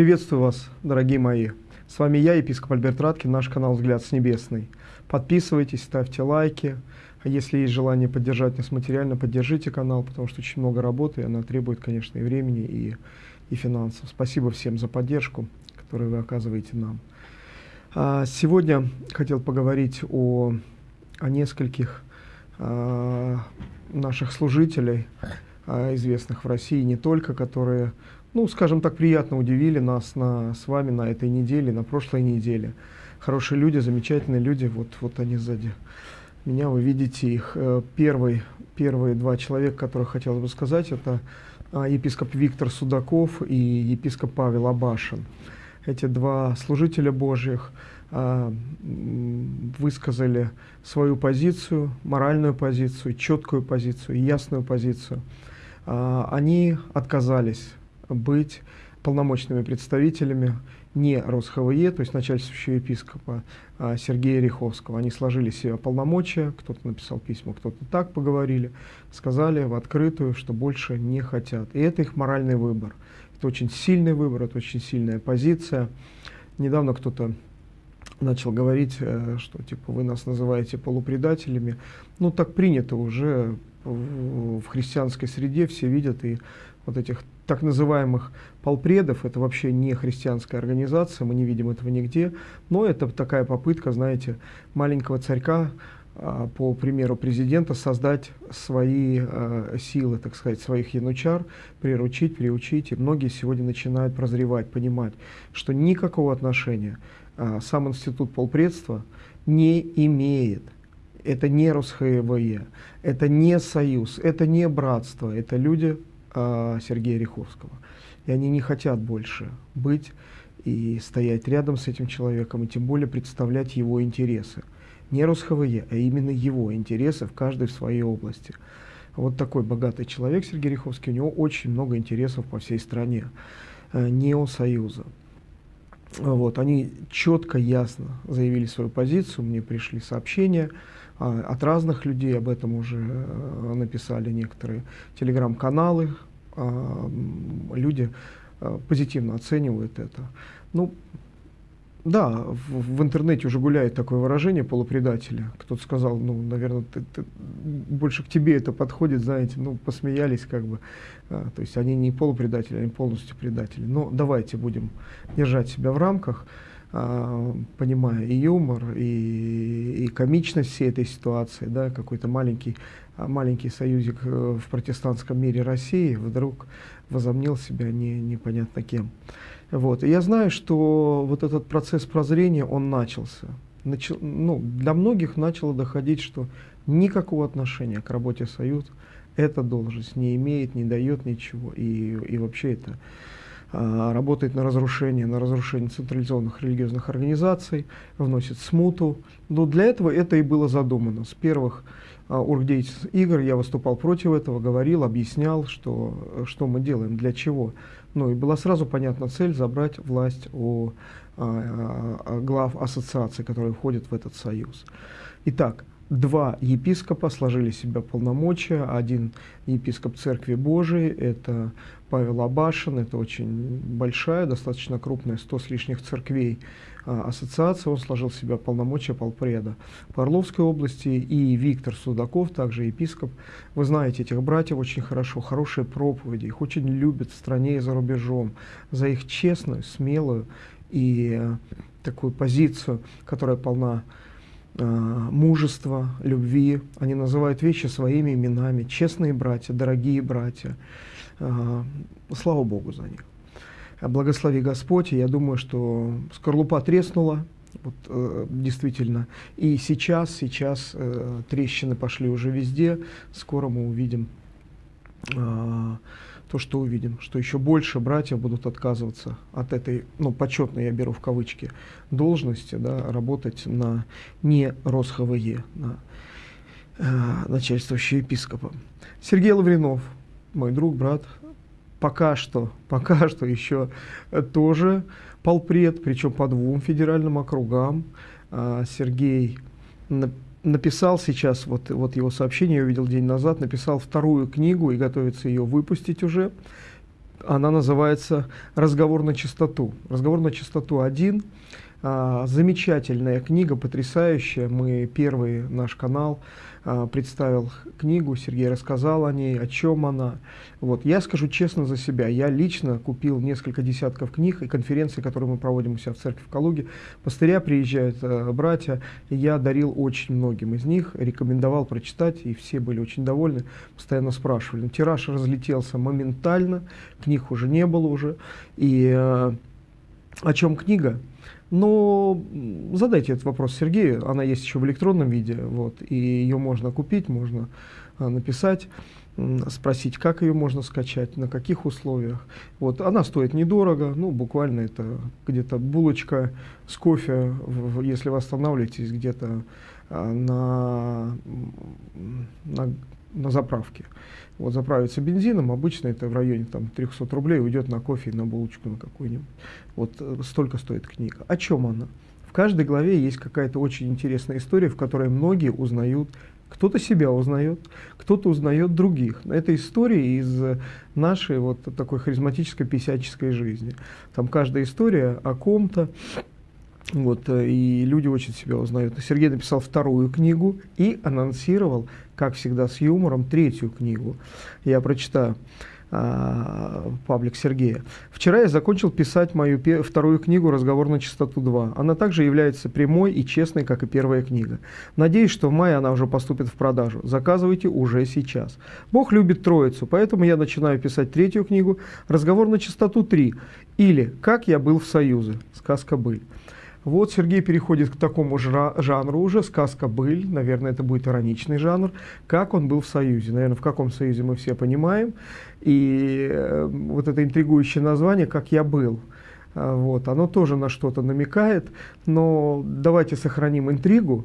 Приветствую вас, дорогие мои. С вами я, епископ Альберт Раткин, наш канал «Взгляд с небесный». Подписывайтесь, ставьте лайки. А если есть желание поддержать нас материально, поддержите канал, потому что очень много работы, и она требует, конечно, и времени, и, и финансов. Спасибо всем за поддержку, которую вы оказываете нам. А сегодня хотел поговорить о, о нескольких а, наших служителей, а, известных в России не только, которые ну, скажем так, приятно удивили нас на, с вами на этой неделе, на прошлой неделе. Хорошие люди, замечательные люди, вот, вот они сзади меня, вы видите их. Э, первый, первые два человека, которых хотел бы сказать, это а, епископ Виктор Судаков и епископ Павел Абашин. Эти два служителя Божьих а, высказали свою позицию, моральную позицию, четкую позицию, ясную позицию. А, они отказались быть полномочными представителями не РосХВЕ, то есть начальствующего епископа а Сергея Риховского. Они сложили себе полномочия, кто-то написал письма, кто-то так поговорили, сказали в открытую, что больше не хотят. И это их моральный выбор. Это очень сильный выбор, это очень сильная позиция. Недавно кто-то начал говорить, э, что типа вы нас называете полупредателями. Ну так принято уже в христианской среде, все видят и вот этих так называемых полпредов, это вообще не христианская организация, мы не видим этого нигде, но это такая попытка, знаете, маленького царька, а, по примеру президента, создать свои э, силы, так сказать, своих янучар, приручить, приучить. И многие сегодня начинают прозревать, понимать, что никакого отношения э, сам институт полпредства не имеет. Это не РосХВЕ, это не союз, это не братство, это люди э, Сергея Риховского. И они не хотят больше быть и стоять рядом с этим человеком, и тем более представлять его интересы. Не РосХВЕ, а именно его интересы в каждой в своей области. Вот такой богатый человек Сергей Риховский, у него очень много интересов по всей стране, э, Неосоюза. Вот, они четко, ясно заявили свою позицию, мне пришли сообщения а, от разных людей, об этом уже э, написали некоторые телеграм-каналы, люди э, позитивно оценивают это. Ну, да, в, в интернете уже гуляет такое выражение полупредателя. Кто-то сказал, ну, наверное, ты, ты, больше к тебе это подходит, знаете, ну, посмеялись как бы. А, то есть они не полупредатели, они полностью предатели. Но давайте будем держать себя в рамках, а, понимая и юмор, и, и комичность всей этой ситуации, да, какой-то маленький, а, маленький союзик э, в протестантском мире России вдруг возомнил себя не, непонятно кем. Вот. И я знаю, что вот этот процесс прозрения, он начался. Начал, ну, для многих начало доходить, что никакого отношения к работе Союз эта должность не имеет, не дает ничего. И, и вообще это а, работает на разрушение, на разрушение централизованных религиозных организаций, вносит смуту. Но для этого это и было задумано. С первых а, оргдеятельных игр я выступал против этого, говорил, объяснял, что, что мы делаем, для чего. Ну и была сразу понятна цель забрать власть у глав ассоциаций, которые входят в этот союз. Итак, два епископа сложили себя полномочия. Один епископ Церкви Божией, это Павел Абашин, это очень большая, достаточно крупная, сто с лишних церквей а, ассоциация, он сложил себя полномочия полпреда по Орловской области, и Виктор Судаков, также епископ. Вы знаете этих братьев очень хорошо, хорошие проповеди, их очень любят в стране и за рубежом, за их честную, смелую и э, такую позицию, которая полна мужества, любви. Они называют вещи своими именами. Честные братья, дорогие братья. Э, слава Богу за них. Благослови Господь. Я думаю, что скорлупа треснула, вот, э, действительно. И сейчас, сейчас э, трещины пошли уже везде. Скоро мы увидим э, то, что увидим, что еще больше братьев будут отказываться от этой, ну, почетной, я беру в кавычки, должности, да, работать на не РосХВЕ, на э, начальствующего епископа. Сергей Лавринов, мой друг, брат, пока что, пока что еще тоже полпред, причем по двум федеральным округам. А, Сергей написал сейчас, вот, вот его сообщение я увидел день назад, написал вторую книгу и готовится ее выпустить уже. Она называется «Разговор на чистоту». «Разговор на чистоту 1» А, замечательная книга, потрясающая. Мы первый наш канал а, представил книгу, Сергей рассказал о ней, о чем она. Вот. Я скажу честно за себя, я лично купил несколько десятков книг и конференций, которые мы проводим у себя в церкви в Калуге. Пастыря приезжают, э, братья, и я дарил очень многим из них, рекомендовал прочитать, и все были очень довольны, постоянно спрашивали. Тираж разлетелся моментально, книг уже не было уже. И э, о чем книга? Но задайте этот вопрос Сергею, она есть еще в электронном виде, вот, и ее можно купить, можно а, написать, спросить, как ее можно скачать, на каких условиях. Вот, она стоит недорого, ну, буквально это где-то булочка с кофе, если вы останавливаетесь где-то а, на, на, на заправке вот заправиться бензином, обычно это в районе там, 300 рублей уйдет на кофе и на булочку на какую-нибудь. Вот э, столько стоит книга. О чем она? В каждой главе есть какая-то очень интересная история, в которой многие узнают, кто-то себя узнает, кто-то узнает других. Это история из нашей вот такой харизматической писяческой жизни. Там каждая история о ком-то, вот, э, и люди очень себя узнают. Сергей написал вторую книгу и анонсировал, как всегда, с юмором, третью книгу. Я прочитаю а, паблик Сергея. Вчера я закончил писать мою вторую книгу «Разговор на чистоту 2». Она также является прямой и честной, как и первая книга. Надеюсь, что в мае она уже поступит в продажу. Заказывайте уже сейчас. Бог любит троицу, поэтому я начинаю писать третью книгу «Разговор на чистоту 3» или «Как я был в Союзе». Сказка «Быль». Вот Сергей переходит к такому жанру уже, сказка «Быль», наверное, это будет ироничный жанр, как он был в Союзе. Наверное, в каком Союзе мы все понимаем. И э, вот это интригующее название «Как я был». А, вот, оно тоже на что-то намекает, но давайте сохраним интригу,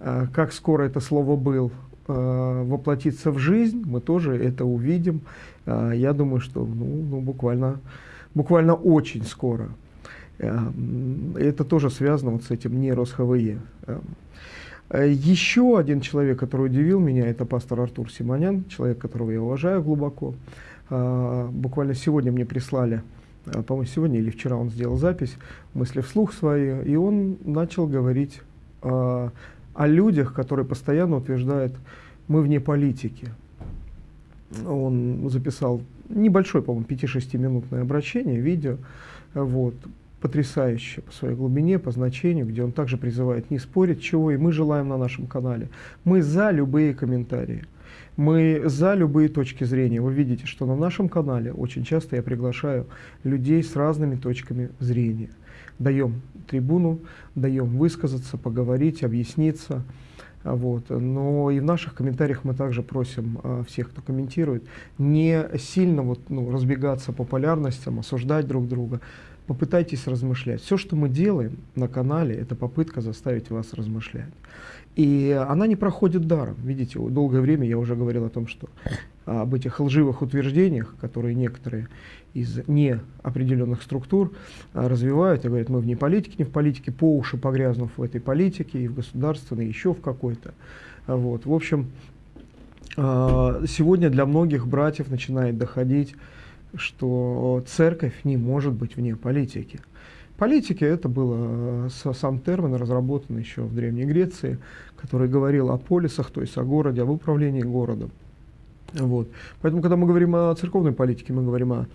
а, как скоро это слово «был» а, воплотится в жизнь, мы тоже это увидим. Я думаю, что ну, ну, буквально, буквально очень скоро. Эм, это тоже связано вот с этим не РосХВЕ. Эм, э, Еще один человек, который удивил меня, это пастор Артур Симонян, человек, которого я уважаю глубоко. Э, буквально сегодня мне прислали, э, по-моему, сегодня или вчера он сделал запись, мысли вслух свои, и он начал говорить о людях, которые постоянно утверждают, мы вне политики. Он записал небольшое, по-моему, 5-6 минутное обращение, видео, вот, потрясающе по своей глубине, по значению, где он также призывает не спорить, чего и мы желаем на нашем канале. Мы за любые комментарии. Мы за любые точки зрения. Вы видите, что на нашем канале очень часто я приглашаю людей с разными точками зрения. Даем трибуну, даем высказаться, поговорить, объясниться. Вот. Но и в наших комментариях мы также просим а, всех, кто комментирует, не сильно вот, ну, разбегаться по полярностям, осуждать друг друга, попытайтесь размышлять. Все, что мы делаем на канале, это попытка заставить вас размышлять. И она не проходит даром. Видите, долгое время я уже говорил о том, что об этих лживых утверждениях, которые некоторые из неопределенных структур а, развивают и говорят, мы вне политики, не в политике, по уши погрязнув в этой политике и в государственной, еще в какой-то. Вот. В общем, а, сегодня для многих братьев начинает доходить что церковь не может быть вне политики. Политики это было э, сам термин, разработан еще в Древней Греции, который говорил о полисах, то есть о городе, об управлении городом. Вот. Поэтому, когда мы говорим о церковной политике, мы говорим о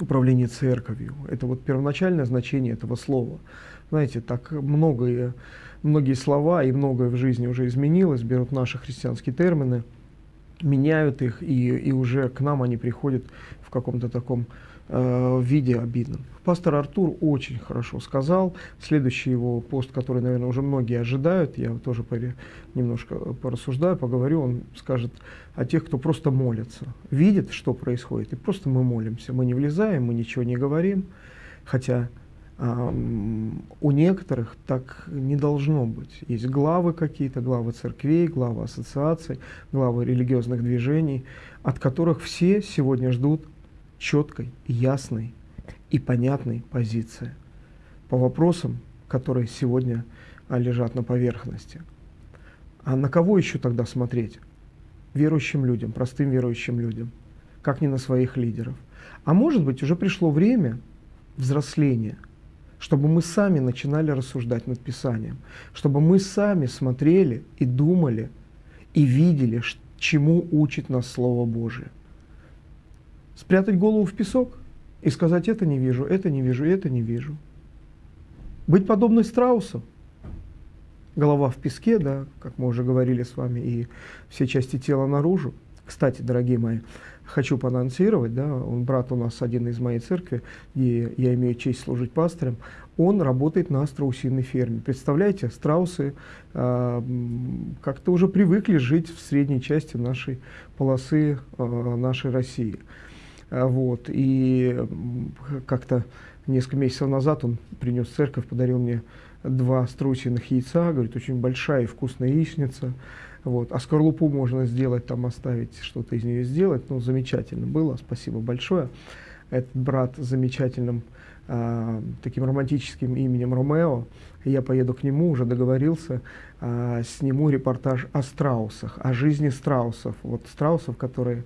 управлении церковью. Это вот первоначальное значение этого слова. Знаете, так многое, многие слова и многое в жизни уже изменилось, берут наши христианские термины, меняют их, и, и уже к нам они приходят в каком-то таком э, виде обидном. Пастор Артур очень хорошо сказал. Следующий его пост, который, наверное, уже многие ожидают, я тоже поре, немножко порассуждаю, поговорю, он скажет о тех, кто просто молится, видит, что происходит, и просто мы молимся. Мы не влезаем, мы ничего не говорим, хотя у некоторых так не должно быть. Есть главы какие-то, главы церквей, главы ассоциаций, главы религиозных движений, от которых все сегодня ждут четкой, ясной и понятной позиции по вопросам, которые сегодня а, лежат на поверхности. А на кого еще тогда смотреть? Верующим людям, простым верующим людям, как не на своих лидеров – А может быть, уже пришло время взросления, чтобы мы сами начинали рассуждать над Писанием, чтобы мы сами смотрели и думали, и видели, чему учит нас Слово Божие. Спрятать голову в песок и сказать, это не вижу, это не вижу, это не вижу. Быть подобной страусу, голова в песке, да, как мы уже говорили с вами, и все части тела наружу. Кстати, дорогие мои, хочу поанонсировать, да, он брат у нас один из моей церкви, где я имею честь служить пастором, он работает на страусиной ферме. Представляете, страусы э, как-то уже привыкли жить в средней части нашей полосы э, нашей России. А, вот, и как-то несколько месяцев назад он принес церковь, подарил мне два струсиных яйца, говорит, очень большая и вкусная яичница. Вот. А скорлупу можно сделать, там оставить, что-то из нее сделать. Ну, замечательно было, спасибо большое. Этот брат с замечательным э, таким романтическим именем Ромео. Я поеду к нему, уже договорился, э, сниму репортаж о страусах, о жизни страусов. Вот страусов, которые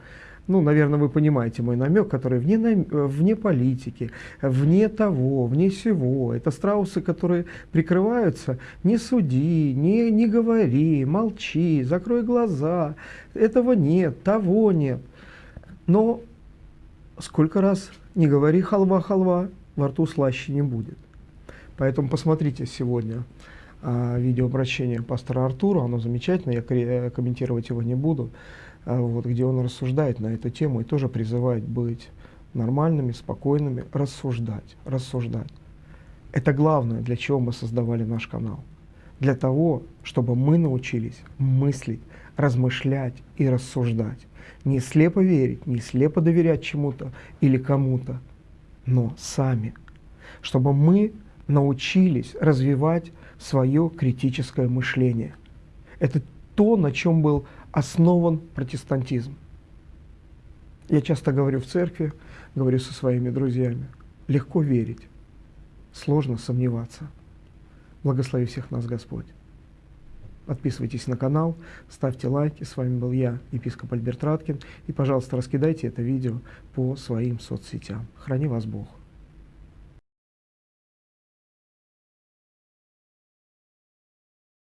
ну, наверное, вы понимаете мой намек, который вне, вне политики, вне того, вне всего. Это страусы, которые прикрываются «не суди», «не, не говори», «молчи», «закрой глаза», этого нет, того нет. Но сколько раз не говори халва-халва, во рту слаще не будет. Поэтому посмотрите сегодня а, видеообращение пастора Артура, оно замечательное, я комментировать его не буду. А, вот, где он рассуждает на эту тему и тоже призывает быть нормальными, спокойными, рассуждать, рассуждать. Это главное, для чего мы создавали наш канал. Для того, чтобы мы научились мыслить, размышлять и рассуждать. Не слепо верить, не слепо доверять чему-то или кому-то, но сами. Чтобы мы научились развивать свое критическое мышление. Это то, на чем был основан протестантизм. Я часто говорю в церкви, говорю со своими друзьями, легко верить, сложно сомневаться. Благослови всех нас Господь. Подписывайтесь на канал, ставьте лайки. С вами был я, епископ Альберт Раткин. И, пожалуйста, раскидайте это видео по своим соцсетям. Храни вас Бог.